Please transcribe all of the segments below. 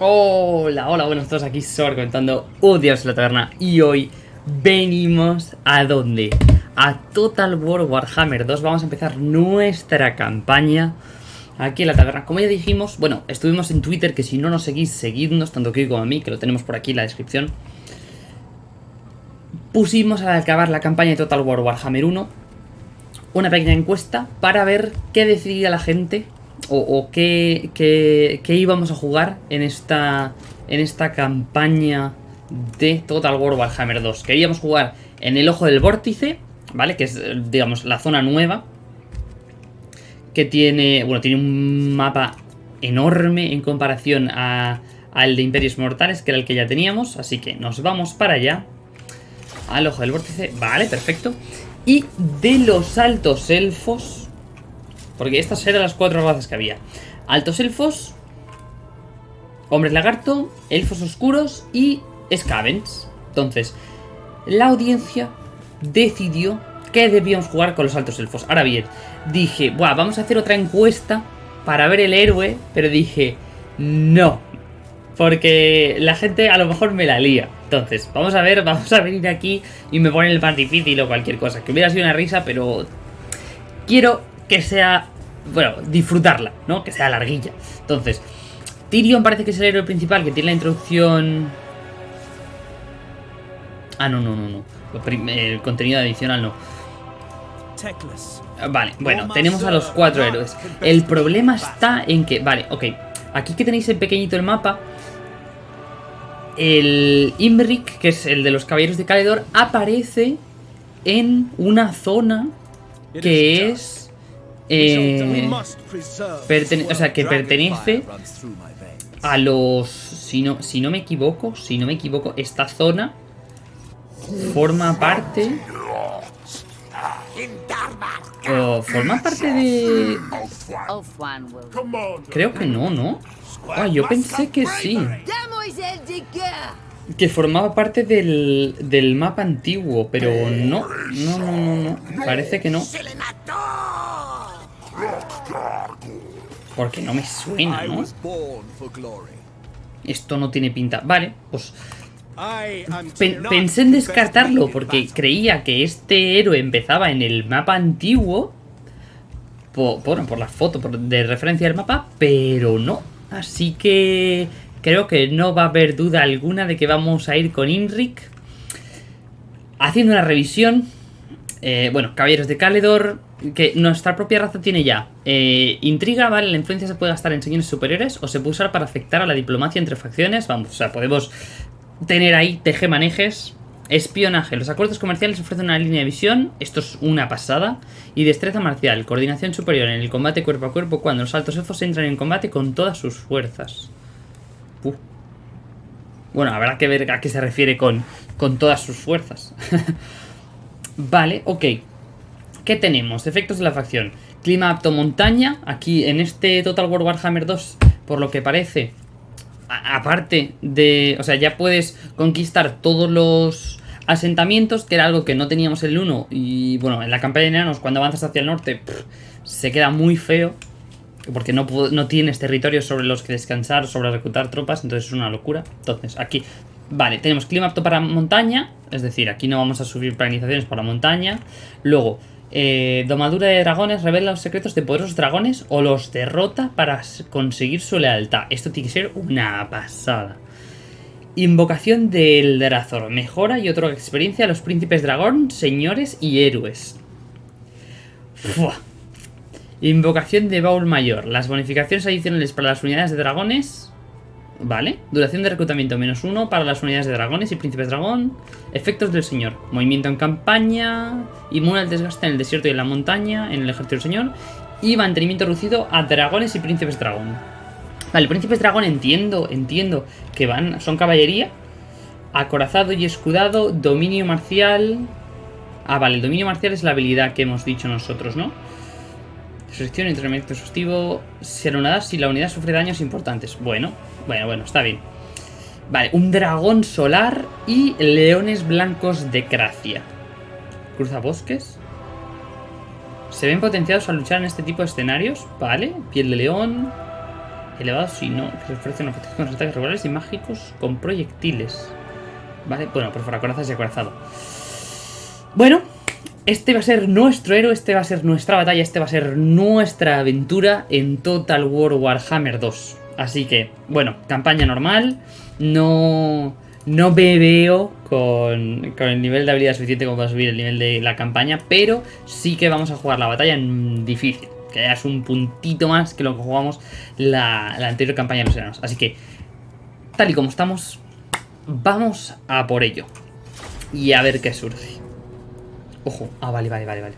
Hola, hola, buenos todos, aquí Sor comentando un la taberna y hoy venimos a dónde? A Total War Warhammer 2, vamos a empezar nuestra campaña aquí en la taberna. Como ya dijimos, bueno, estuvimos en Twitter, que si no nos seguís, seguidnos, tanto que como a mí, que lo tenemos por aquí en la descripción. Pusimos al acabar la campaña de Total War Warhammer 1 una pequeña encuesta para ver qué decidía la gente o, qué, íbamos a jugar en esta, en esta campaña de Total War Warhammer 2. Queríamos jugar en el Ojo del Vórtice, ¿vale? Que es, digamos, la zona nueva. Que tiene, bueno, tiene un mapa enorme en comparación al de Imperios Mortales, que era el que ya teníamos. Así que nos vamos para allá. Al Ojo del Vórtice, vale, perfecto. Y de los altos elfos porque estas eran las cuatro razas que había. Altos elfos, hombres lagarto, elfos oscuros y scavens. Entonces, la audiencia decidió que debíamos jugar con los altos elfos. Ahora bien, dije, Buah, vamos a hacer otra encuesta para ver el héroe, pero dije, no, porque la gente a lo mejor me la lía. Entonces, vamos a ver, vamos a venir aquí y me ponen el más difícil o cualquier cosa. Que hubiera sido una risa, pero quiero que sea, bueno, disfrutarla, ¿no? Que sea larguilla. Entonces, Tyrion parece que es el héroe principal que tiene la introducción... Ah, no, no, no, no. El contenido adicional no. Vale, bueno, tenemos a los cuatro héroes. El problema está en que... Vale, ok. Aquí que tenéis en pequeñito el mapa... El Imric, que es el de los caballeros de Caledor, aparece en una zona que es eh, o sea, que pertenece a los... Si no, si no me equivoco, si no me equivoco, esta zona forma parte... Oh, forma parte de... Creo que no, ¿no? Ah, yo pensé que sí. Que formaba parte del, del mapa antiguo, pero no. No, no, no, no. Parece que no. Porque no me suena, ¿no? Esto no tiene pinta. Vale, pues... pensé en descartarlo porque creía que este héroe empezaba en el mapa antiguo. Por, por la foto de referencia del mapa, pero no. Así que creo que no va a haber duda alguna de que vamos a ir con Inric. Haciendo una revisión. Eh, bueno, Caballeros de Caledor, que nuestra propia raza tiene ya. Eh, intriga, ¿vale? La influencia se puede gastar en señores superiores o se puede usar para afectar a la diplomacia entre facciones. Vamos, o sea, podemos tener ahí tejemanejes. Espionaje. Los acuerdos comerciales ofrecen una línea de visión. Esto es una pasada. Y destreza marcial. Coordinación superior en el combate cuerpo a cuerpo cuando los altos elfos entran en combate con todas sus fuerzas. Bueno, habrá que ver a qué se refiere con, con todas sus fuerzas. vale, ok. ¿Qué tenemos? Efectos de la facción. Clima apto montaña. Aquí en este Total War Warhammer 2, por lo que parece, aparte de... O sea, ya puedes conquistar todos los asentamientos, que era algo que no teníamos en el 1. Y bueno, en la campaña de enanos, cuando avanzas hacia el norte, se queda muy feo. Porque no, no tienes territorios sobre los que descansar, sobre reclutar tropas, entonces es una locura. Entonces, aquí Vale, tenemos clima apto para montaña, es decir, aquí no vamos a subir planizaciones para montaña. Luego, eh, domadura de dragones revela los secretos de poderosos dragones o los derrota para conseguir su lealtad. Esto tiene que ser una pasada. Invocación del Drazor. Mejora y otra experiencia a los príncipes dragón, señores y héroes. Invocación de Baúl Mayor. Las bonificaciones adicionales para las unidades de dragones Vale. Duración de reclutamiento menos uno para las unidades de dragones y príncipes dragón. Efectos del señor. Movimiento en campaña. Inmune al desgaste en el desierto y en la montaña. En el ejército del señor. Y mantenimiento reducido a dragones y príncipes dragón. Vale, príncipes dragón entiendo, entiendo que van, son caballería. Acorazado y escudado. Dominio marcial. Ah, vale, el dominio marcial es la habilidad que hemos dicho nosotros, ¿no? Selección, entrenamiento exhaustivo. Se anula si la unidad sufre daños importantes. Bueno, bueno, bueno, está bien. Vale, un dragón solar y leones blancos de Cracia. Cruza bosques. Se ven potenciados a luchar en este tipo de escenarios. Vale, piel de león. elevado si no, que ofrece una protección contra ataques regulares y mágicos con proyectiles. Vale, bueno, por corazas y acorazado. Bueno, este va a ser nuestro héroe, este va a ser nuestra batalla, este va a ser nuestra aventura en Total War Warhammer 2. Así que, bueno, campaña normal, no, no me veo con, el nivel de habilidad suficiente como para subir el nivel de la campaña, pero sí que vamos a jugar la batalla en difícil, que es un puntito más que lo que jugamos la, la anterior campaña de los enanos. Así que, tal y como estamos, vamos a por ello y a ver qué surge. Ojo. Ah, vale, vale, vale, vale.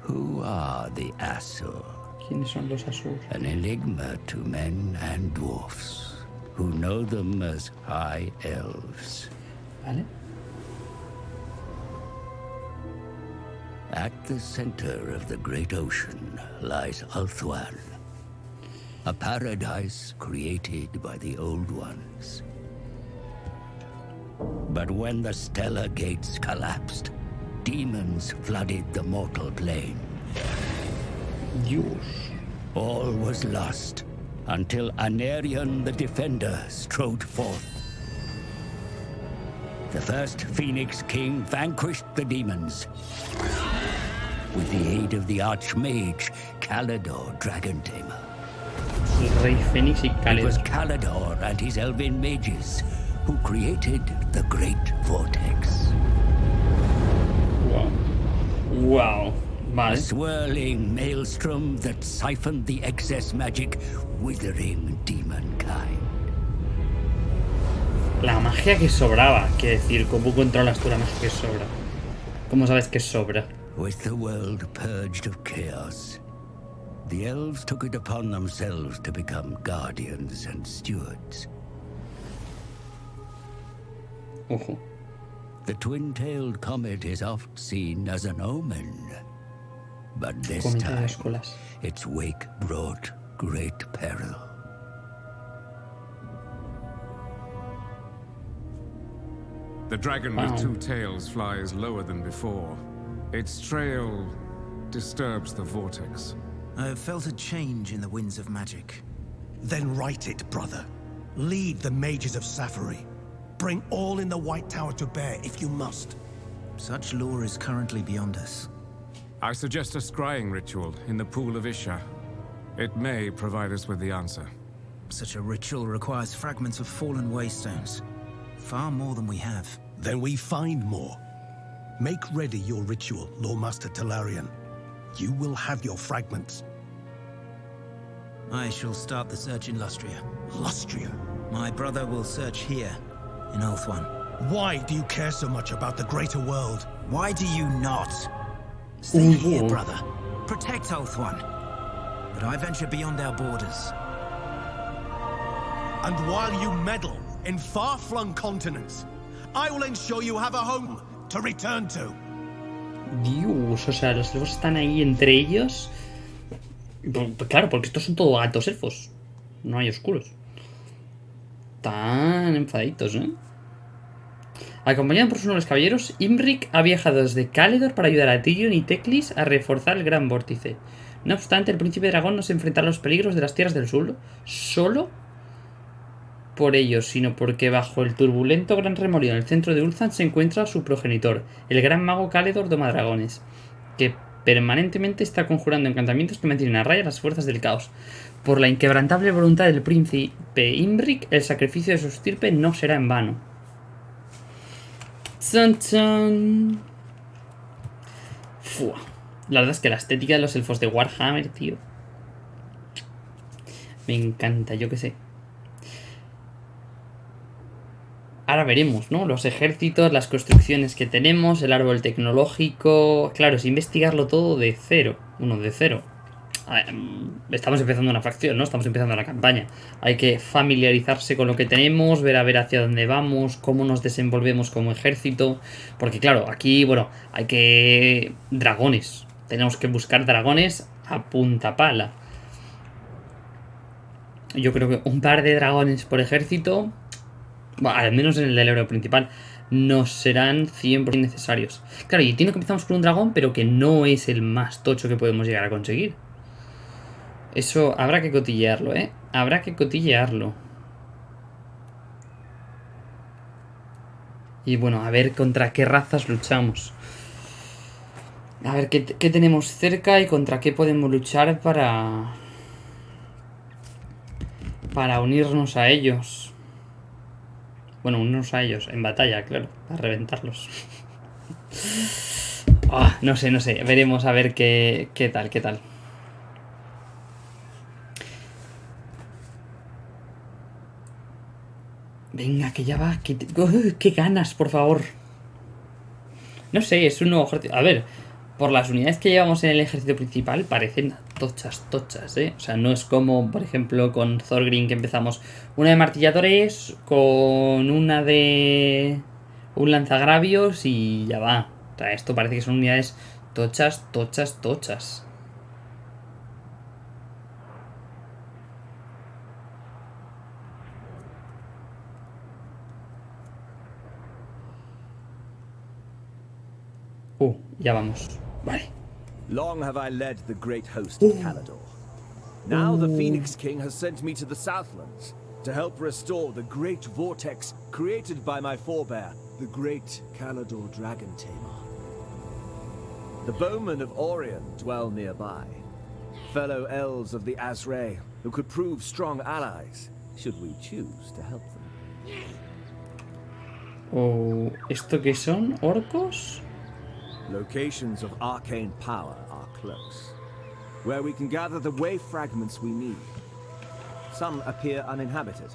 Who are the Asur? ¿Quiénes son los Asur? An enigma to men and dwarfs, who know them as High Elves. Vale. At the center of the great ocean lies Ulthuan, a paradise created by the Old Ones. But when the stellar gates collapsed, demons flooded the mortal plane. Dios. All was lost until Anarion the Defender strode forth. The first Phoenix King vanquished the demons. With the aid of the Archmage, Calador Dragon Tamer. Rey y It was Calador and his elven mages who created the Great Vortex. Wow. Wow. Vale. A swirling maelstrom that siphoned the excess magic, withering demonkind. La magia que sobraba, quiere decir, ¿cómo controlas tú la magia que sobra? ¿Cómo sabes que sobra? With the world purged of chaos, the elves took it upon themselves to become guardians and stewards. Ojo. The twin-tailed comet is oft seen as an omen. But this time, its wake brought great peril. The dragon Wow. with two tails flies lower than before. Its trail disturbs the vortex. I have felt a change in the winds of magic. Then write it, brother. Lead the mages of Safari. Bring all in the White Tower to bear if you must. Such lore is currently beyond us. I suggest a scrying ritual in the pool of Isha. It may provide us with the answer. Such a ritual requires fragments of fallen waystones. Far more than we have. Then we find more. Make ready your ritual, Lawmaster Talarian. You will have your fragments. I shall start the search in Lustria. Lustria. My brother will search here, in Ulthuan. Why do you care so much about the greater world? Why do you not? Stay here, Ooh. brother. Protect Ulthuan. But I venture beyond our borders. And while you meddle in far-flung continents, I will ensure you have a home to return to. Dios, o sea, los elfos están ahí entre ellos. Pues, pues claro, porque estos son todos altos elfos. No hay oscuros. Tan enfadaditos, ¿eh? Acompañado por sus nobles caballeros, Imric ha viajado desde Caledor para ayudar a Tyrion y Teclis a reforzar el Gran Vórtice. No obstante, el príncipe dragón no se enfrentará a los peligros de las tierras del sur solo por ello, sino porque bajo el turbulento gran remolino en el centro de Ulthan se encuentra su progenitor, el gran mago Caledor Domadragones, que permanentemente está conjurando encantamientos que mantienen a raya las fuerzas del caos. Por la inquebrantable voluntad del príncipe Imric, el sacrificio de su estirpe no será en vano. Chan, chan. Fua. La verdad es que la estética de los elfos de Warhammer, tío. Me encanta, yo qué sé. Ahora veremos, ¿no? Los ejércitos, las construcciones que tenemos, el árbol tecnológico... Claro, es investigarlo todo de cero. Uno, de cero. Mm, estamos empezando una facción, ¿no? Estamos empezando la campaña. Hay que familiarizarse con lo que tenemos, ver a ver hacia dónde vamos, cómo nos desenvolvemos como ejército. Porque claro, aquí, bueno, hay que... Dragones. Tenemos que buscar dragones a punta pala. Yo creo que un par de dragones por ejército al menos en el del héroe principal, nos serán 100% necesarios. Claro, y entiendo que empezamos con un dragón, pero que no es el más tocho que podemos llegar a conseguir. Eso habrá que cotillearlo, ¿eh? Habrá que cotillearlo. Y bueno, a ver contra qué razas luchamos. A ver qué, qué tenemos cerca y contra qué podemos luchar para... Para unirnos a ellos. Bueno, unirnos a ellos en batalla, claro. Para reventarlos. Ah, no sé, no sé. Veremos a ver qué, qué tal, qué tal. Venga, que ya va. Que te- ¡Uy, ¡Qué ganas, por favor! No sé, es un nuevo. A ver, por las unidades que llevamos en el ejército principal parecen tochas, tochas, ¿eh? O sea, no es como, por ejemplo, con Thorgrim que empezamos una de martilladores con una de un lanzagravios y ya va. O sea, esto parece que son unidades tochas, tochas, tochas. Uh, ya vamos. Vale. Long have I led the great host of Calador. Now the Phoenix King has sent me to the Southlands to help restore the great vortex created by my forebear, the great Calador Dragon Tamer. The bowmen of Orion dwell nearby, fellow elves of the Azrael who could prove strong allies should we choose to help them. Oh, ¿Esto qué son? ¿Orcos? Locations of arcane power are close, where we can gather the wave fragments we need. Some appear uninhabited.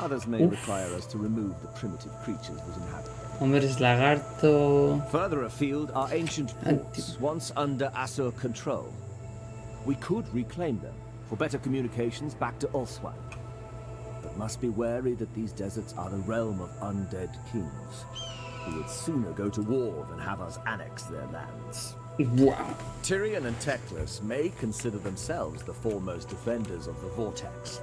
Others may Oof. require us to remove the primitive creatures that inhabit them. Hombres lagarto. Further afield are ancient ah, Anti- ports, once under Asur control. We could reclaim them for better communications back to Ulthwan. But must be wary that these deserts are the realm of undead kings, who would sooner go to war than have us annex their lands. Wow. Tyrion and Teclis may consider themselves the foremost defenders of the Vortex,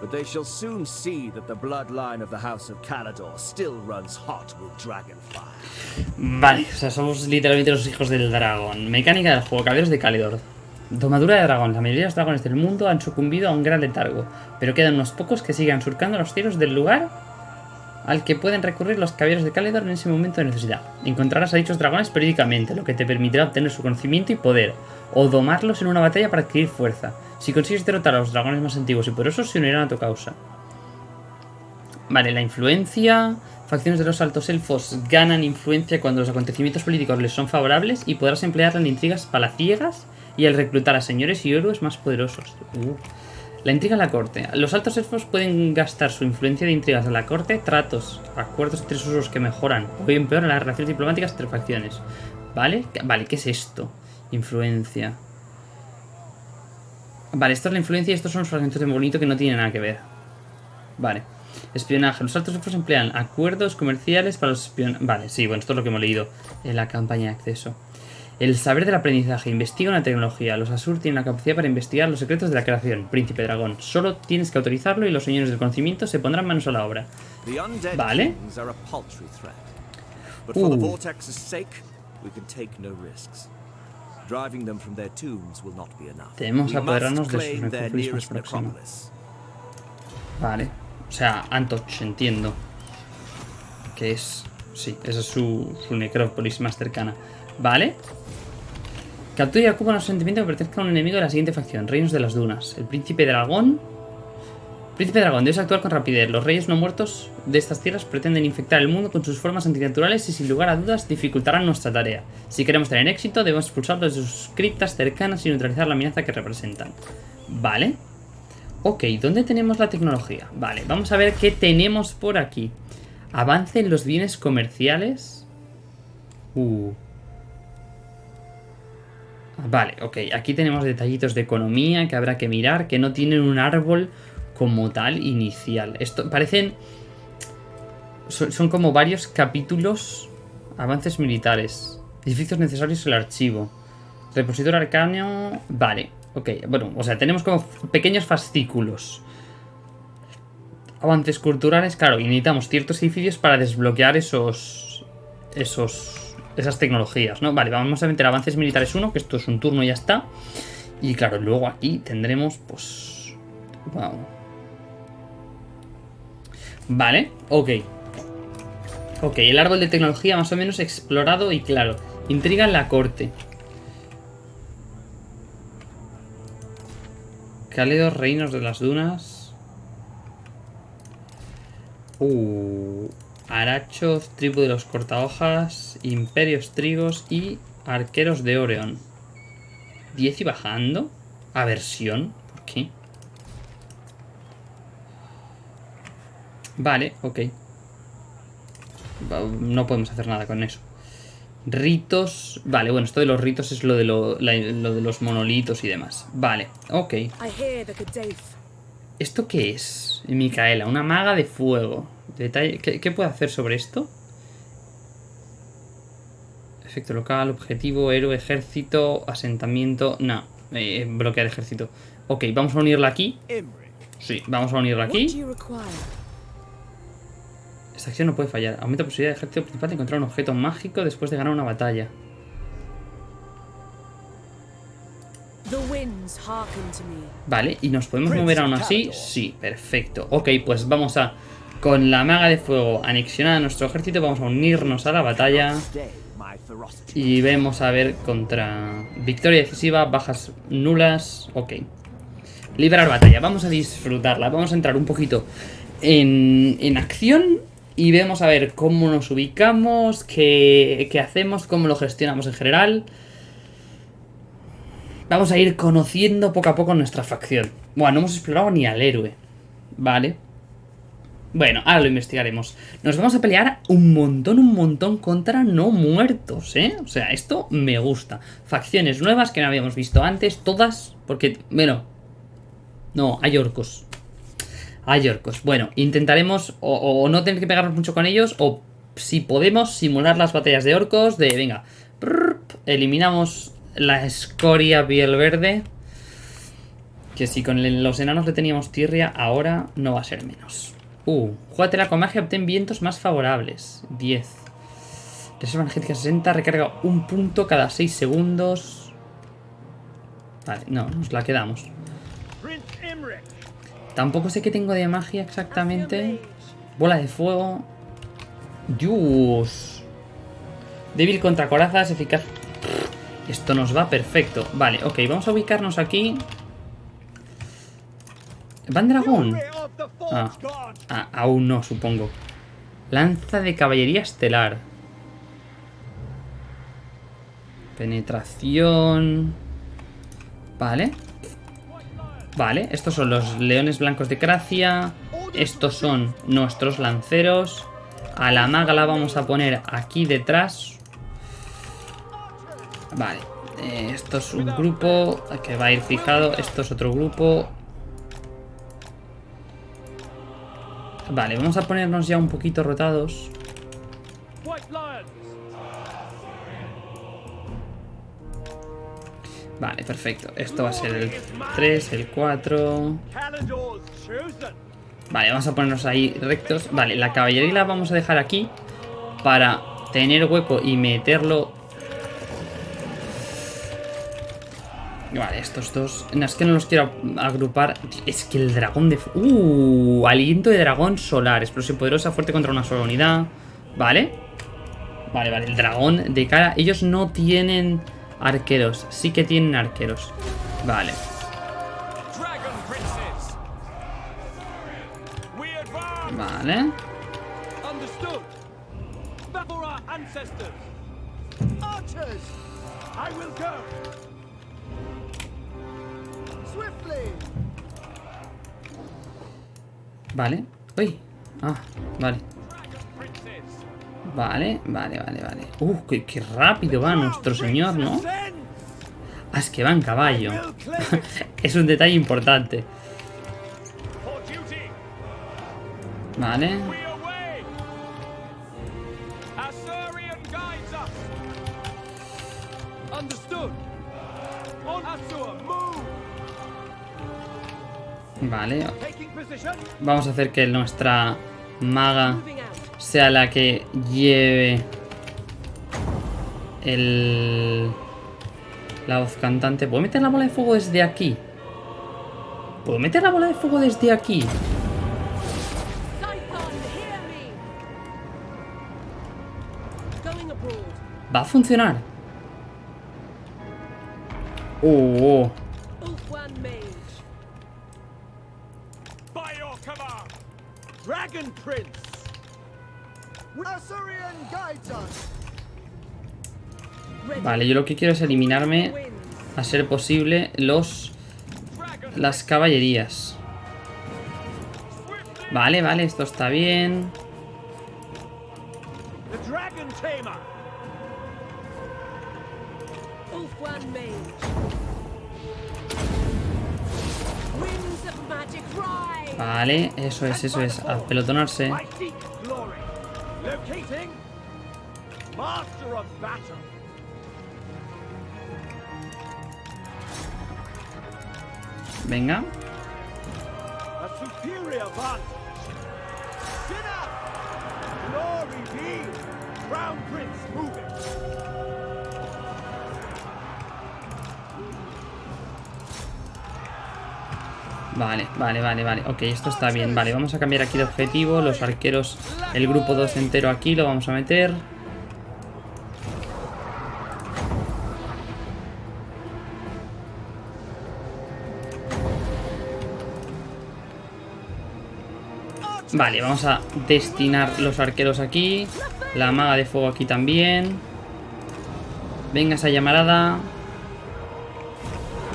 but they shall soon see that the bloodline of the House of Calador still runs hot with Dragonfire. Vale, o sea, somos literalmente los hijos del dragón. Mecánica del juego, caballeros de Calidor. Domadura de dragón. La mayoría de los dragones del mundo han sucumbido a un gran letargo, pero quedan unos pocos que sigan surcando los cielos del lugar al que pueden recurrir los caballeros de Calidor en ese momento de necesidad. Encontrarás a dichos dragones periódicamente, lo que te permitirá obtener su conocimiento y poder, o domarlos en una batalla para adquirir fuerza. Si consigues derrotar a los dragones más antiguos y poderosos, se unirán a tu causa. Vale, la influencia. Facciones de los altos elfos ganan influencia cuando los acontecimientos políticos les son favorables y podrás emplearla en intrigas palaciegas y al reclutar a señores y héroes más poderosos. Uh. La intriga en la corte. Los altos elfos pueden gastar su influencia de intrigas en la corte, tratos, acuerdos entre usos que mejoran o empeoran las relaciones diplomáticas entre facciones. ¿Vale? Vale, ¿qué es esto? Influencia. Vale, esto es la influencia y estos son los fragmentos de bonito que no tienen nada que ver. Vale. Espionaje. Los altos elfos emplean acuerdos comerciales para los espionajes. Vale, sí, bueno, esto es lo que hemos leído en la campaña de acceso. El saber del aprendizaje. Investiga una tecnología. Los Asur tienen la capacidad para investigar los secretos de la creación. Príncipe dragón. Solo tienes que autorizarlo y los señores del conocimiento se pondrán manos a la obra. Vale. enough. Tenemos apoderarnos de sus necrópolis más. Vale. O sea, Antoch, entiendo. Que es... Sí, esa es su, su necrópolis más cercana. Vale. Captura y ocupa los sentimientos que pertenezcan a un enemigo de la siguiente facción. Reinos de las Dunas. El príncipe dragón. Príncipe dragón, debes actuar con rapidez. Los reyes no muertos de estas tierras pretenden infectar el mundo con sus formas antinaturales y sin lugar a dudas dificultarán nuestra tarea. Si queremos tener éxito, debemos expulsarlos de sus criptas cercanas y neutralizar la amenaza que representan. Vale. Ok, ¿dónde tenemos la tecnología? Vale, vamos a ver qué tenemos por aquí. Avance en los bienes comerciales. Uh. Vale, ok, aquí tenemos detallitos de economía que habrá que mirar, que no tienen un árbol como tal inicial. Esto parecen... Son, como varios capítulos. Avances militares. Edificios necesarios el archivo. Repositor arcano... Vale, ok, bueno, o sea, tenemos como pequeños fascículos. Avances culturales, claro, y necesitamos ciertos edificios para desbloquear esos... Esos... Esas tecnologías, ¿no? Vale, vamos a meter avances militares 1, que esto es un turno y ya está. Y claro, luego aquí tendremos, pues... Wow. Vale, ok. Ok, el árbol de tecnología más o menos explorado y claro. Intriga en la corte. Cálidos reinos de las dunas. Uh, arachos, tribu de los cortahojas, imperios trigos y arqueros de Oreon. 10 y bajando. Aversión. ¿Por qué? Vale, ok. No podemos hacer nada con eso. Ritos... Vale, bueno, esto de los ritos es lo de, lo, la- lo de los monolitos y demás. Vale, ok. ¿Esto qué es? Micaela, una maga de fuego. Detalle... ¿Qué, qué puede hacer sobre esto? Efecto local, objetivo, héroe, ejército, asentamiento... No, eh, bloquear ejército. Ok, vamos a unirla aquí. Sí, vamos a unirla aquí. Esta acción no puede fallar. Aumenta la posibilidad del ejército principal de encontrar un objeto mágico después de ganar una batalla. Vale, ¿y nos podemos mover aún así? Sí, perfecto. Ok, pues vamos a... Con la maga de fuego anexionada a nuestro ejército, vamos a unirnos a la batalla. Y vemos a ver contra... Victoria decisiva, bajas nulas... Ok. Liberar batalla, vamos a disfrutarla. Vamos a entrar un poquito en, en acción y vemos a ver cómo nos ubicamos, qué, qué hacemos, cómo lo gestionamos en general. Vamos a ir conociendo poco a poco nuestra facción. Bueno, no hemos explorado ni al héroe. Vale. Bueno, ahora lo investigaremos. Nos vamos a pelear un montón, un montón contra no muertos, ¿eh? O sea, esto me gusta. Facciones nuevas que no habíamos visto antes, todas, porque, bueno... No, hay orcos. Hay orcos. Bueno, intentaremos o, no tener que pegarnos mucho con ellos, o si podemos simular las batallas de orcos, de, venga, eliminamos la escoria piel verde. Que si con los enanos le teníamos tirria, ahora no va a ser menos. Uh, júgatela con magia, obtén vientos más favorables. 10. Reserva energética 60, recarga un punto cada 6 segundos. Vale, no, nos la quedamos. Tampoco sé qué tengo de magia exactamente. Bola de fuego. Dios. Débil contra corazas, eficaz. Esto nos va perfecto. Vale, ok, vamos a ubicarnos aquí. ¿Van dragón? Ah, ah, aún no, supongo. Lanza de caballería estelar. Penetración. Vale. Vale, estos son los leones blancos de Cracia. Estos son nuestros lanceros. A la maga la vamos a poner aquí detrás. Vale. eh, esto es un grupo que va a ir fijado. Esto es otro grupo. Vale, vamos a ponernos ya un poquito rotados. Vale, perfecto. Esto va a ser el 3, el 4. Vale, vamos a ponernos ahí rectos. Vale, la caballería la vamos a dejar aquí para tener hueco y meterlo. Vale, estos dos. No, es que no los quiero agrupar. Es que el dragón de. Uh, aliento de dragón solar. Explosión poderosa, fuerte contra una sola unidad. Vale. Vale, vale. El dragón de cara. Ellos no tienen arqueros. Sí que tienen arqueros. Vale. Vale. I will go! Vale. Uy. Ah, vale. Vale, vale, vale, vale. Uh, qué, rápido va nuestro señor, ¿no? Ah, es que va en caballo. es un detalle importante. Vale. Vale. Vamos a hacer que nuestra maga sea la que lleve el... La voz cantante. ¿Puedo meter la bola de fuego desde aquí? ¿Puedo meter la bola de fuego desde aquí? ¿Va a funcionar? Oh, Ulfwan Vale, yo lo que quiero es eliminarme, a ser posible, los las caballerías. Vale, vale, esto está bien. Vale, eso es, eso es. A pelotonarse. Master of battle! Moving! Vale, vale, vale, vale. Ok, esto está bien. Vale, vamos a cambiar aquí de objetivo. Los arqueros, el grupo 2 entero aquí lo vamos a meter. Vale, vamos a destinar los arqueros aquí. La maga de fuego aquí también. Venga esa llamarada.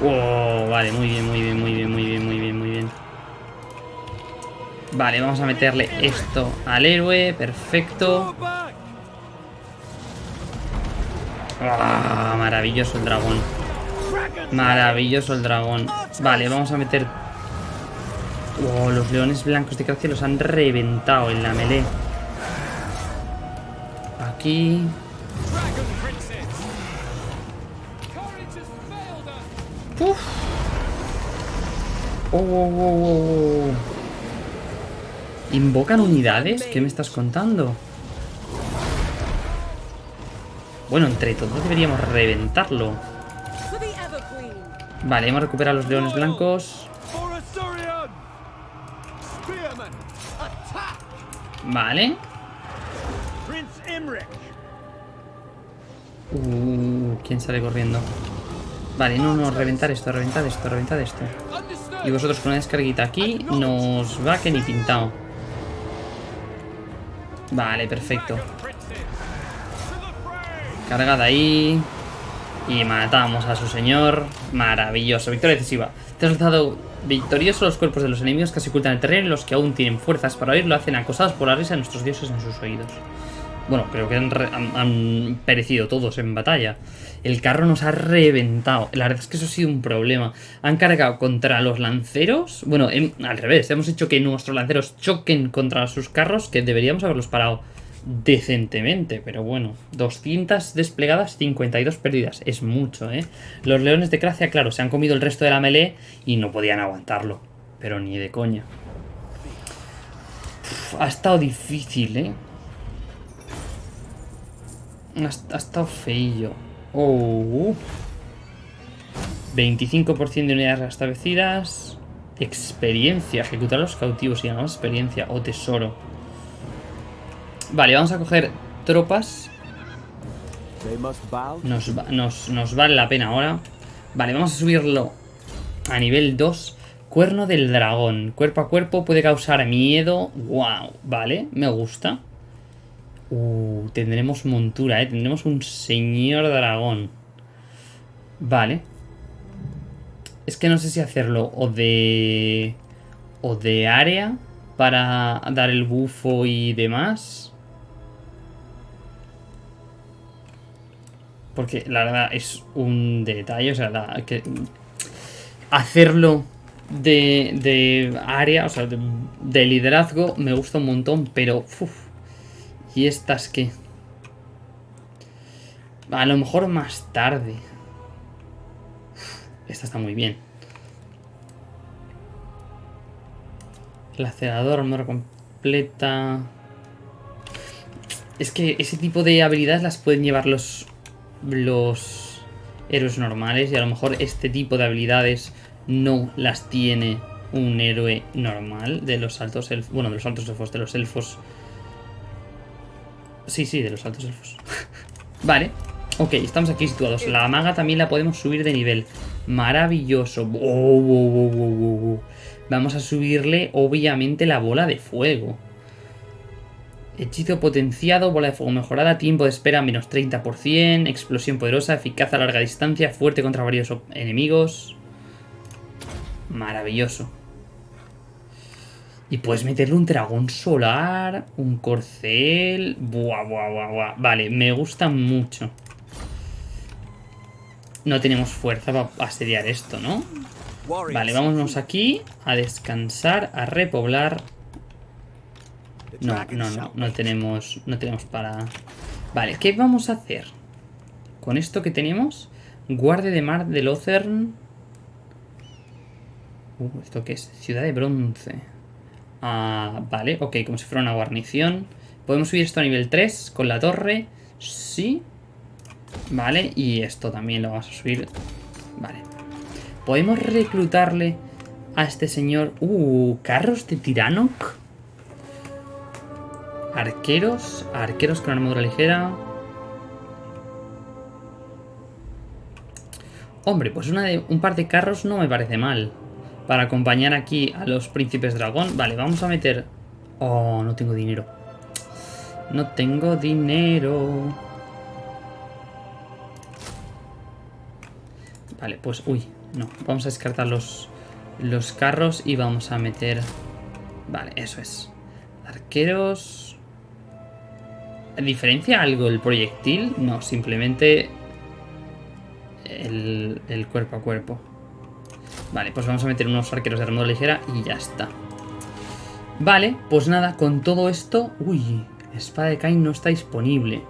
Oh, vale, muy bien, muy bien, muy bien, muy bien, muy bien, muy bien. Vale, vamos a meterle esto al héroe, perfecto. Ah, maravilloso el dragón. Maravilloso el dragón. Vale, vamos a meter... Oh, los leones blancos de Gracia los han reventado en la melee. Aquí... Uf. Oh, oh, oh, oh, oh. ¿Invocan unidades? ¿Qué me estás contando? Bueno, entre todos deberíamos reventarlo. Vale, hemos recuperado los leones blancos. Vale. Uh, ¿quién sale corriendo? Vale, no, no, reventar esto, reventar esto, reventar esto. Y vosotros con una descarguita aquí nos va que ni pintado. Vale, perfecto. Cargada ahí. Y matamos a su señor. Maravilloso. Victoria decisiva. Te has lanzado victorioso los cuerpos de los enemigos que se ocultan en el terreno y los que aún tienen fuerzas para oír lo hacen acosados por la risa de nuestros dioses en sus oídos. Bueno, creo que han perecido todos en batalla. El carro nos ha reventado. La verdad es que eso ha sido un problema. Han cargado contra los lanceros. Bueno, em- al revés. Hemos hecho que nuestros lanceros choquen contra sus carros, que deberíamos haberlos parado decentemente. Pero bueno, 200 desplegadas, 52 perdidas. Es mucho, ¿eh? Los leones de Cracia, claro, se han comido el resto de la melee y no podían aguantarlo. Pero ni de coña. Ha estado difícil, ¿eh? Ha, estado feillo. Oh. 25% de unidades restablecidas. Experiencia. Ejecutar a los cautivos y ganamos experiencia. O tesoro. Vale, vamos a coger tropas. Nos, va- nos, nos vale la pena ahora. Vale, vamos a subirlo a nivel 2. Cuerno del dragón. Cuerpo a cuerpo puede causar miedo. Wow, vale, me gusta. Uh, tendremos montura, eh. Tendremos un señor dragón. Vale. Es que no sé si hacerlo o de... O de área para dar el bufo y demás. Porque la verdad es un detalle, o sea, que hacerlo de, de área, o sea, de, de liderazgo me gusta un montón, pero... uf, ¿Y estas qué? A lo mejor más tarde. Esta está muy bien. Lacerador, armadura completa. Es que ese tipo de habilidades las pueden llevar los. Los. héroes normales y a lo mejor este tipo de habilidades no las tiene un héroe normal de los altos elfos. Bueno, de los altos elfos, de los elfos. Sí, sí, de los altos elfos. vale. Ok, estamos aquí situados. La maga también la podemos subir de nivel. Maravilloso. Vamos a subirle, obviamente, la bola de fuego. Hechizo potenciado, bola de fuego mejorada, tiempo de espera menos 30%, explosión poderosa, eficaz a larga distancia, fuerte contra varios enemigos. Maravilloso. Y puedes meterle un dragón solar, un corcel... Buah, buah, buah, buah. Vale, me gusta mucho. No tenemos fuerza para asediar esto, ¿no? Vale, vámonos aquí a descansar, a repoblar. No, no, no, no tenemos, no tenemos para... Vale, ¿qué vamos a hacer? Con esto que tenemos, guardia de mar de Lothern. Uh, ¿esto qué es? Ciudad de bronce. Ah, vale, ok, como si fuera una guarnición. Podemos subir esto a nivel 3 con la torre. Sí. Vale, y esto también lo vamos a subir. Vale. Podemos reclutarle a este señor... Uh, carros de Tiranoc. Arqueros. Arqueros con armadura ligera. Hombre, pues un par de carros no me parece mal. Para acompañar aquí a los príncipes dragón. Vale, vamos a meter... Oh, no tengo dinero. No tengo dinero. Vale, pues... Uy, no. Vamos a descartar los, los carros y vamos a meter... Vale, eso es. Arqueros... ¿Diferencia algo el proyectil? No, simplemente el, cuerpo a cuerpo. Vale, pues vamos a meter unos arqueros de armadura ligera y ya está. Vale, pues nada, con todo esto... Uy, espada de Cain no está disponible.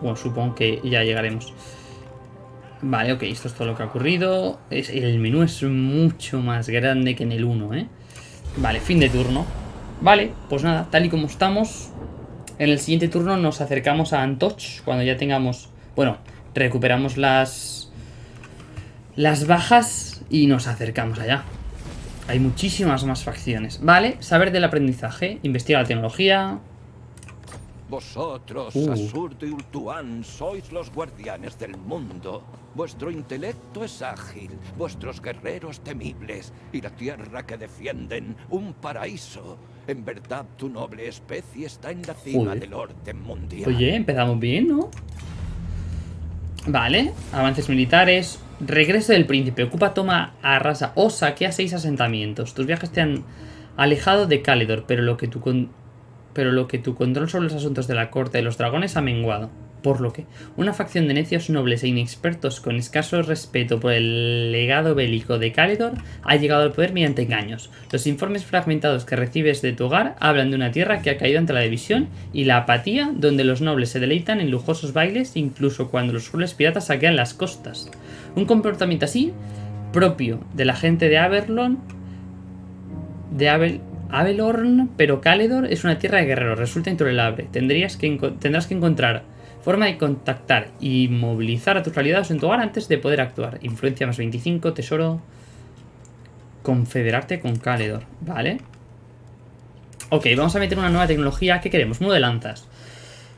Bueno, supongo que ya llegaremos. Vale, ok, esto es todo lo que ha ocurrido. Es, el menú es mucho más grande que en el 1, ¿eh? Vale, fin de turno. Vale, pues nada, tal y como estamos, en el siguiente turno nos acercamos a Antoch, cuando ya tengamos... Bueno, recuperamos las... Las bajas y nos acercamos allá. Hay muchísimas más facciones. Vale, saber del aprendizaje, investigar la tecnología... Vosotros, Uh. De Ultuan, sois los guardianes del mundo. Vuestro intelecto es ágil, vuestros guerreros temibles, y la tierra que defienden, un paraíso. En verdad, tu noble especie está en la cima del orden mundial. Oye, empezamos bien, ¿no? Vale, avances militares. Regreso del príncipe. Ocupa, toma, arrasa o saquea seis asentamientos. Tus viajes te han alejado de Caledor, pero lo que tu con- pero lo que tu control sobre los asuntos de la corte de los dragones ha menguado. Por lo que, una facción de necios nobles e inexpertos con escaso respeto por el legado bélico de Caledor ha llegado al poder mediante engaños. Los informes fragmentados que recibes de tu hogar hablan de una tierra que ha caído ante la división y la apatía, donde los nobles se deleitan en lujosos bailes incluso cuando los crueles piratas saquean las costas. Un comportamiento así, propio de la gente de Averlon, de Abel, Avelorn, pero Caledor es una tierra de guerreros, resulta intolerable. Tendrías que tendrás que encontrar forma de contactar y movilizar a tus aliados en tu hogar antes de poder actuar. Influencia más 25, tesoro. Confederarte con Caledor, ¿vale? Ok, vamos a meter una nueva tecnología. ¿Qué queremos? Modo de lanzas.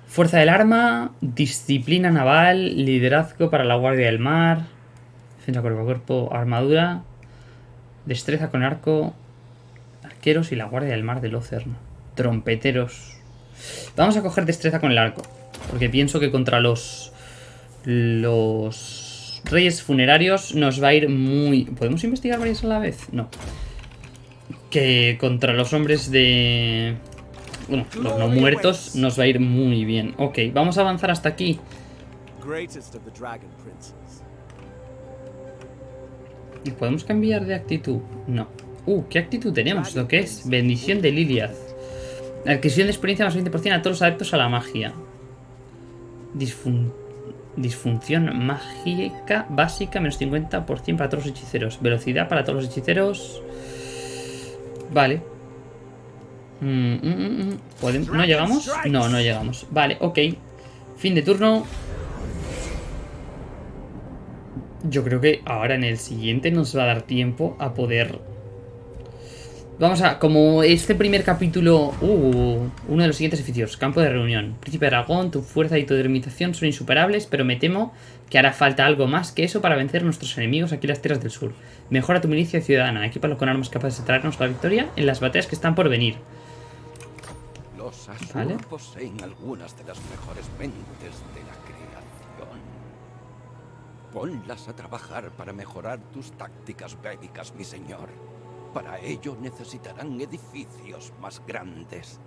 Fuerza del arma, disciplina naval, liderazgo para la guardia del mar, defensa cuerpo a cuerpo, armadura, destreza con arco, y la guardia del mar de Lothern. Trompeteros. Vamos a coger destreza con el arco, porque pienso que contra los los reyes funerarios nos va a ir muy... ¿Podemos investigar varios a la vez? No. Que contra los hombres de... Bueno, los no muertos nos va a ir muy bien. Ok, vamos a avanzar hasta aquí. ¿Y podemos cambiar de actitud? No. Uh, ¿qué actitud tenemos? ¿Lo que es? Bendición de Liliath. Adquisición de experiencia más 20% a todos los adeptos a la magia. Disfun- Disfunción mágica básica menos 50% para todos los hechiceros. Velocidad para todos los hechiceros. Vale. Mm, mm, mm, mm. ¿Podem- ¿No llegamos? No, no llegamos. Vale, ok. Fin de turno. Yo creo que ahora en el siguiente nos va a dar tiempo a poder... Vamos a... Como este primer capítulo... Uh, uno de los siguientes edificios. Campo de reunión. Príncipe Dragón, tu fuerza y tu delimitación son insuperables, pero me temo que hará falta algo más que eso para vencer a nuestros enemigos aquí en las tierras del sur. Mejora tu milicia ciudadana. Equípalo con armas capaces de traernos la victoria en las batallas que están por venir. Los Vale. poseen algunas de las mejores mentes de la creación. Ponlas a trabajar para mejorar tus tácticas bélicas, mi señor. Para ello necesitarán edificios más grandes.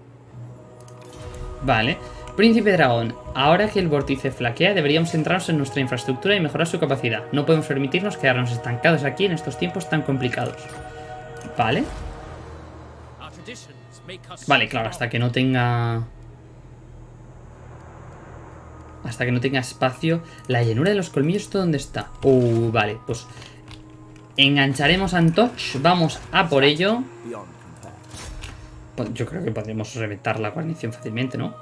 Vale. Príncipe Dragón, ahora que el vórtice flaquea, deberíamos centrarnos en nuestra infraestructura y mejorar su capacidad. No podemos permitirnos quedarnos estancados aquí en estos tiempos tan complicados. Vale. Vale, claro, hasta que no tenga... Hasta que no tenga espacio. La llanura de los colmillos, ¿esto dónde está? Uh, vale, pues... Engancharemos a Antoch, vamos a por ello. Pues Yo creo que podremos reventar la guarnición fácilmente, ¿no?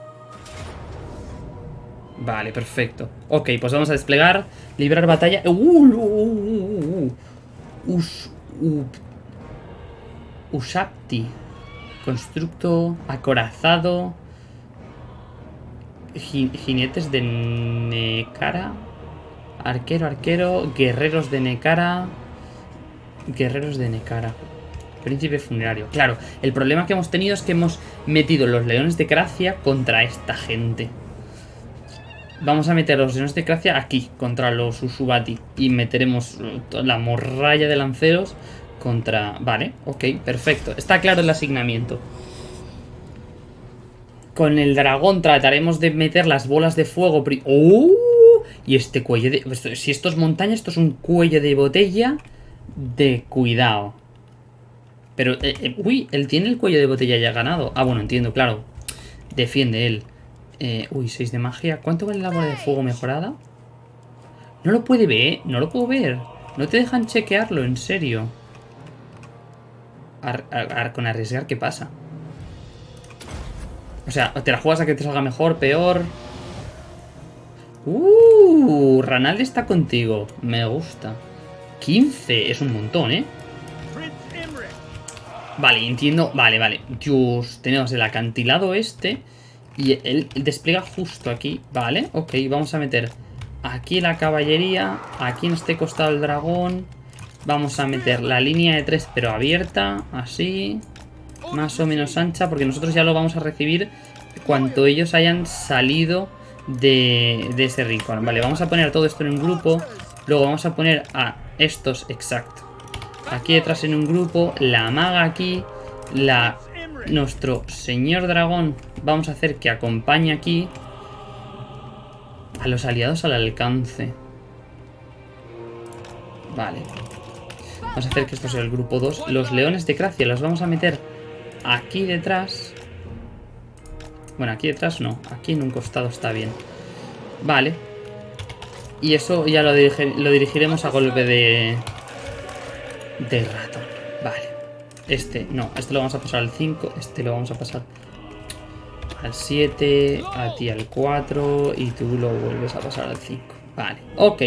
Vale, perfecto. Ok, pues vamos a desplegar, librar batalla. ¡Uh! uh, uh, uh! Us, Usapti. Constructo acorazado. Ji- jinetes de Nekara. Arquero, arquero. Guerreros de Nekara. Guerreros de Nekara. Príncipe funerario. Claro, el problema que hemos tenido es que hemos metido los leones de Gracia contra esta gente. Vamos a meter los leones de Gracia aquí, contra los Usubati. Y meteremos eh, la morralla de lanceros contra... Vale, ok, perfecto. Está claro el asignamiento. Con el dragón trataremos de meter las bolas de fuego... ¡Oh! Y este cuello de... Si esto es montaña, esto es un cuello de botella de cuidado. Pero, eh, eh, uy, él tiene el cuello de botella ya ganado. Ah, bueno, entiendo, claro. Defiende él. Eh, uy, 6 de magia. ¿Cuánto vale la bola de fuego mejorada? No lo puede ver, no lo puedo ver. No te dejan chequearlo, en serio. Con arriesgar, ¿qué pasa? O sea, te la juegas a que te salga mejor, peor. Uh, Ranaldi está contigo. Me gusta. 15, es un montón, ¿eh? Vale, entiendo. Vale, vale. Dios, tenemos el acantilado este. Y él él despliega justo aquí. Vale, ok, vamos a meter aquí la caballería. Aquí en este costado el dragón. Vamos a meter la línea de tres, pero abierta. Así. Más o menos ancha, porque nosotros ya lo vamos a recibir cuanto ellos hayan salido de, de ese rincón. Vale, vamos a poner todo esto en un grupo. Luego vamos a poner a estos, exacto. Aquí detrás en un grupo, la maga aquí, la nuestro señor dragón. Vamos a hacer que acompañe aquí a los aliados al alcance. Vale. Vamos a hacer que esto sea el grupo 2. Los leones de Gracia los vamos a meter aquí detrás. Bueno, aquí detrás no. Aquí en un costado está bien. Vale. Y eso ya lo, dirigiremos a golpe de... De ratón. Vale. Este, no. Este lo vamos a pasar al 5. Este lo vamos a pasar al 7. A ti al 4. Y tú lo vuelves a pasar al 5. Vale. Ok.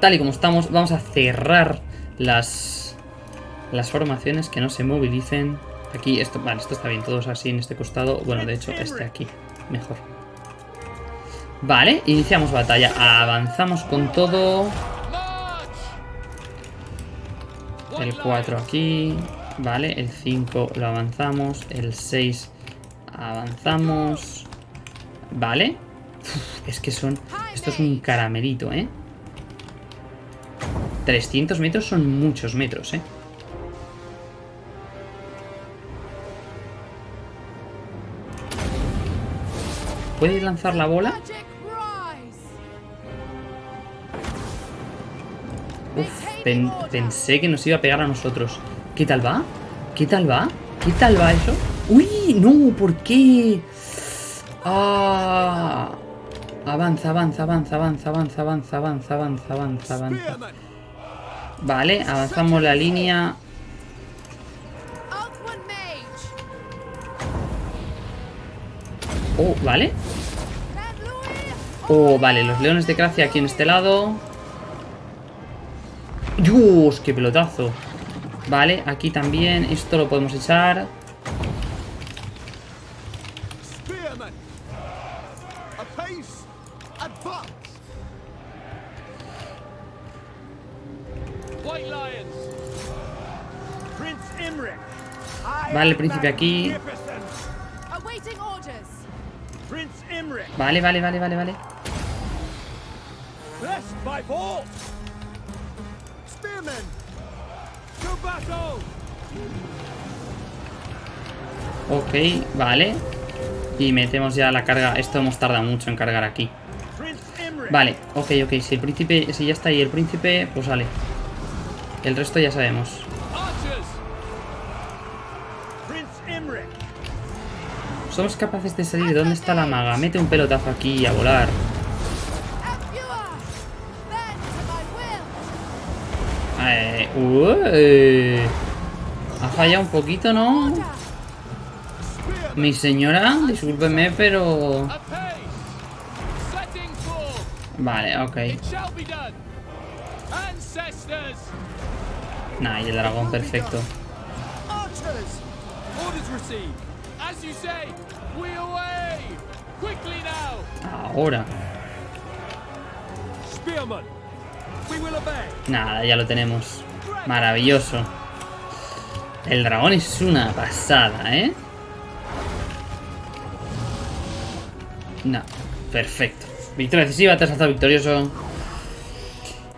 Tal y como estamos, vamos a cerrar las... Las formaciones que no se movilicen. Aquí, esto, vale, esto está bien. Todos así en este costado. Bueno, de hecho, este aquí. Mejor. Vale, iniciamos batalla. Avanzamos con todo. El 4 aquí. Vale, el 5 lo avanzamos. El 6 avanzamos. Vale. Es que son... Esto es un caramelito, ¿eh? 300 metros son muchos metros, ¿eh? ¿Puede lanzar la bola? Pen- pensé que nos iba a pegar a nosotros. ¿Qué tal va? ¿Qué tal va? ¿Qué tal va eso? ¡Uy! ¡No! ¿Por qué? ¡Ah! Avanza, avanza, avanza, avanza, avanza, avanza, avanza, avanza, avanza, avanza. Vale, avanzamos la línea. Oh, vale. Oh, vale, los leones de Gracia aquí en este lado. ¡Dios! ¡Qué pelotazo! Vale, aquí también. Esto lo podemos echar. Vale, el príncipe aquí. Vale, vale, vale, vale, vale. Ok, vale. Y metemos ya la carga. Esto hemos tardado mucho en cargar aquí. Vale, ok, ok. Si el príncipe, si ya está ahí el príncipe, pues sale. El resto ya sabemos. Somos capaces de salir. ¿Dónde está la maga? Mete un pelotazo aquí a volar. Ué. ha fallado un poquito, ¿no? Mi señora, discúlpeme, pero... Vale, ok. Nah, y el dragón perfecto. Ahora. Nada, ya lo tenemos. Maravilloso. El dragón es una pasada, ¿eh? No, perfecto. Victoria decisiva, te has victorioso.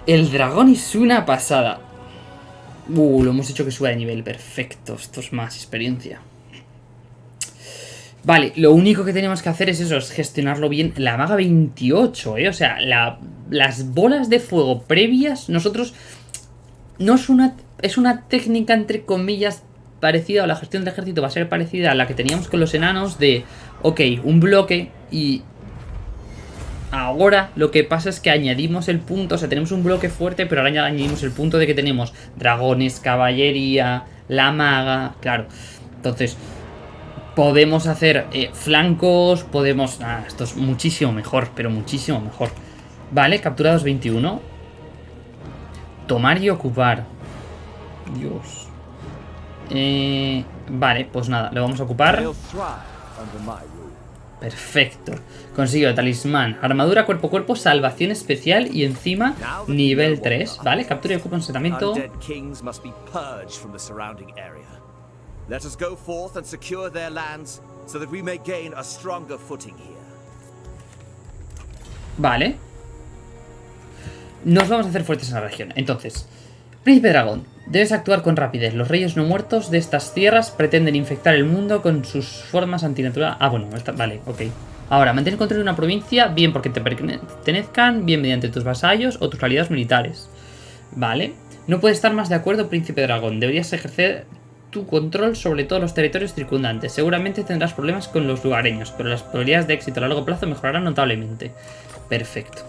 El dragón es una pasada. Uh, lo hemos hecho que suba de nivel. Perfecto, esto es más experiencia. Vale, lo único que tenemos que hacer es eso, es gestionarlo bien. La maga 28, ¿eh? O sea, la- las bolas de fuego previas, nosotros... No es una... Es una técnica, entre comillas, parecida, o la gestión del ejército va a ser parecida a la que teníamos con los enanos de... Ok, un bloque y... Ahora lo que pasa es que añadimos el punto, o sea, tenemos un bloque fuerte, pero ahora añadimos el punto de que tenemos dragones, caballería, la maga, claro. Entonces, podemos hacer eh, flancos, podemos... Ah, esto es muchísimo mejor, pero muchísimo mejor. Vale, capturados 21. Tomar y ocupar. Dios. Eh, vale, pues nada, lo vamos a ocupar. Perfecto. Consiguió talismán, armadura cuerpo a cuerpo, salvación especial y encima nivel 3. Vale, captura y ocupa un asentamiento. Undead kings must be purged from the surrounding area. Let us go forth and secure their lands so that we may gain a stronger footing here. Vale. Nos vamos a hacer fuertes en la región. Entonces, Príncipe Dragón, debes actuar con rapidez. Los reyes no muertos de estas tierras pretenden infectar el mundo con sus formas antinaturales. Ah, bueno, está- vale, ok. Ahora, mantén el control de una provincia, bien porque te pertenezcan, bien mediante tus vasallos o tus aliados militares. Vale. No puedes estar más de acuerdo, Príncipe Dragón. Deberías ejercer tu control sobre todos los territorios circundantes. Seguramente tendrás problemas con los lugareños, pero las probabilidades de éxito a largo plazo mejorarán notablemente. Perfecto.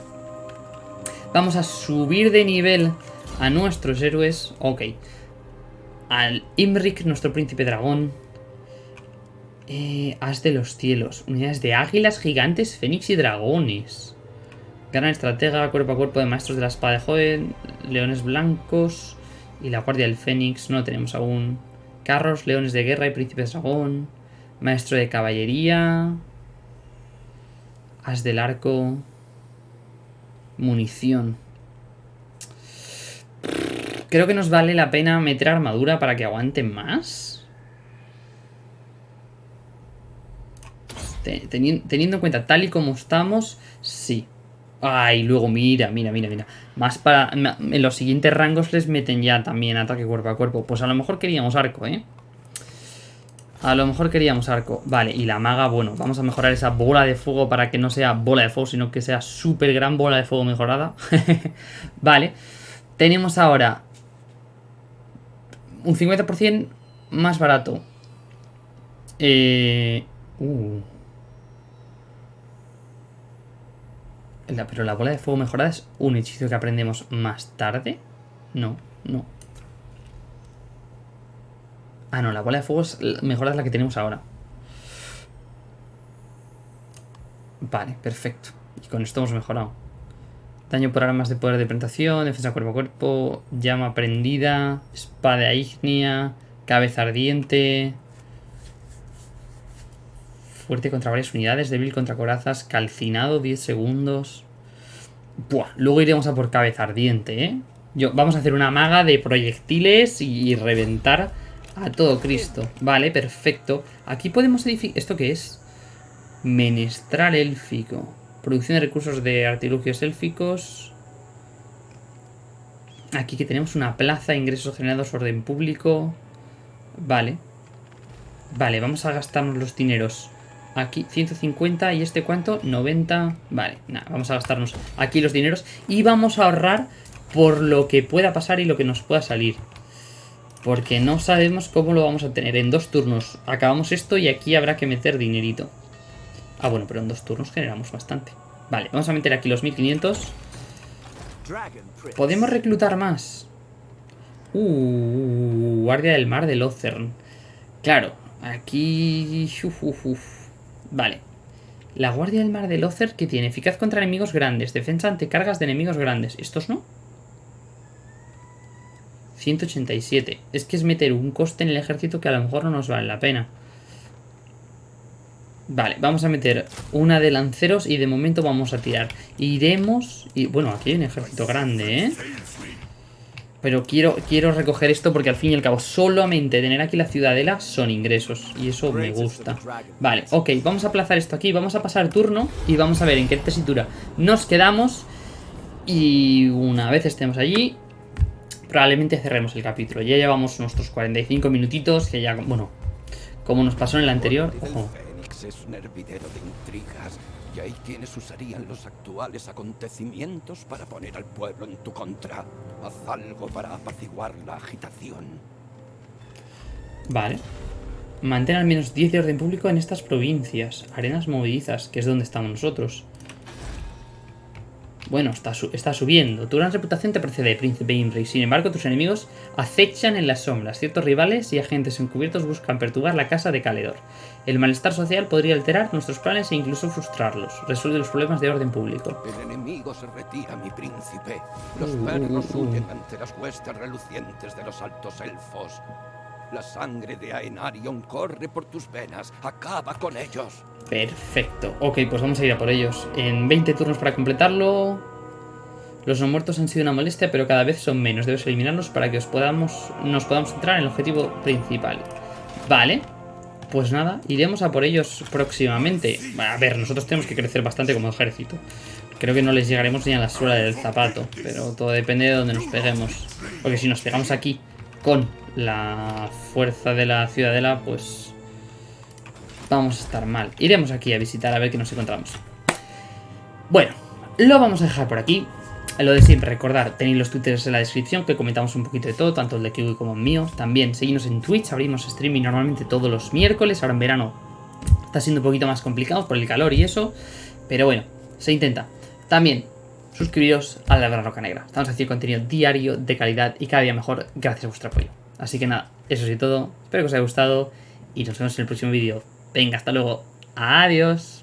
Vamos a subir de nivel a nuestros héroes. Ok. Al Imrik, nuestro príncipe dragón. Eh, as de los cielos. Unidades de águilas, gigantes, fénix y dragones. Gran estratega, cuerpo a cuerpo de maestros de la espada de joven. Leones blancos. Y la guardia del fénix. No tenemos aún. Carros, leones de guerra y príncipes dragón. Maestro de caballería. As del arco. Munición. Creo que nos vale la pena meter armadura para que aguanten más. Te- teni- teniendo en cuenta tal y como estamos, sí. Ay, luego mira, mira, mira, mira. Más para... En los siguientes rangos les meten ya también ataque cuerpo a cuerpo. Pues a lo mejor queríamos arco, ¿eh? A lo mejor queríamos arco. Vale, y la maga, bueno, vamos a mejorar esa bola de fuego para que no sea bola de fuego, sino que sea súper gran bola de fuego mejorada. vale. Tenemos ahora un 50% más barato. Eh... Uh. Pero la bola de fuego mejorada es un hechizo que aprendemos más tarde. No, no. Ah, no, la bola de fuego es es la que tenemos ahora. Vale, perfecto. Y con esto hemos mejorado. Daño por armas de poder de penetración, defensa cuerpo a cuerpo, llama prendida, espada ígnea, cabeza ardiente... Fuerte contra varias unidades, débil contra corazas, calcinado 10 segundos... Buah, luego iremos a por cabeza ardiente, ¿eh? Yo, vamos a hacer una maga de proyectiles y reventar a todo Cristo. Vale, perfecto. Aquí podemos edificar... ¿Esto qué es? Menestral élfico. Producción de recursos de artilugios élficos. Aquí que tenemos una plaza, ingresos generados, orden público. Vale. Vale, vamos a gastarnos los dineros. Aquí 150 y este cuánto? 90. Vale, nada, vamos a gastarnos aquí los dineros y vamos a ahorrar por lo que pueda pasar y lo que nos pueda salir. Porque no sabemos cómo lo vamos a tener. En dos turnos acabamos esto y aquí habrá que meter dinerito. Ah, bueno, pero en dos turnos generamos bastante. Vale, vamos a meter aquí los 1500. Podemos reclutar más. Uh, guardia del mar de Lothern. Claro, aquí... Vale. La guardia del mar de Lothern que tiene eficaz contra enemigos grandes, defensa ante cargas de enemigos grandes. ¿Estos no? 187. Es que es meter un coste en el ejército que a lo mejor no nos vale la pena. Vale, vamos a meter una de lanceros y de momento vamos a tirar. Iremos... Y, bueno, aquí hay un ejército grande, ¿eh? Pero quiero, quiero recoger esto porque al fin y al cabo solamente tener aquí la ciudadela son ingresos. Y eso me gusta. Vale, ok, vamos a aplazar esto aquí. Vamos a pasar turno y vamos a ver en qué tesitura nos quedamos. Y una vez estemos allí, probablemente cerremos el capítulo. Ya llevamos nuestros 45 minutitos que ya, bueno, como nos pasó en el anterior... Ojo. es un hervidero de intrigas y ahí quienes usarían los actuales acontecimientos para poner al pueblo en tu contra. Haz algo para apaciguar la agitación. Vale. Mantén al menos 10 de orden público en estas provincias. Arenas movedizas, que es donde estamos nosotros. Bueno, está, está subiendo. Tu gran reputación te precede, Príncipe Imre, sin embargo tus enemigos acechan en las sombras. Ciertos rivales y agentes encubiertos buscan perturbar la casa de Caledor. El malestar social podría alterar nuestros planes e incluso frustrarlos. Resuelve los problemas de orden público. El enemigo se retira, mi príncipe. Los perros huyen ante las huestes relucientes de los altos elfos. La sangre de Aenarion corre por tus venas. Acaba con ellos. Perfecto. Ok, pues vamos a ir a por ellos. En 20 turnos para completarlo. Los no muertos han sido una molestia, pero cada vez son menos. Debes eliminarlos para que nos podamos centrar en el objetivo principal. Vale. Pues nada, iremos a por ellos próximamente. A ver, nosotros tenemos que crecer bastante como ejército. Creo que no les llegaremos ni a la suela del zapato. Pero todo depende de donde nos peguemos. Porque si nos pegamos aquí con la fuerza de la ciudadela, pues vamos a estar mal. Iremos aquí a visitar a ver qué nos encontramos. Bueno, lo vamos a dejar por aquí. Lo de siempre, recordar, tenéis los twitters en la descripción que comentamos un poquito de todo, tanto el de Kiwi como el mío. También seguimos en Twitch, abrimos streaming normalmente todos los miércoles, ahora en verano está siendo un poquito más complicado por el calor y eso, pero bueno, se intenta. También suscribiros a la Roca Negra. Estamos haciendo contenido diario, de calidad y cada día mejor gracias a vuestro apoyo. Así que nada, eso es todo. Espero que os haya gustado y nos vemos en el próximo vídeo. Venga, hasta luego. Adiós.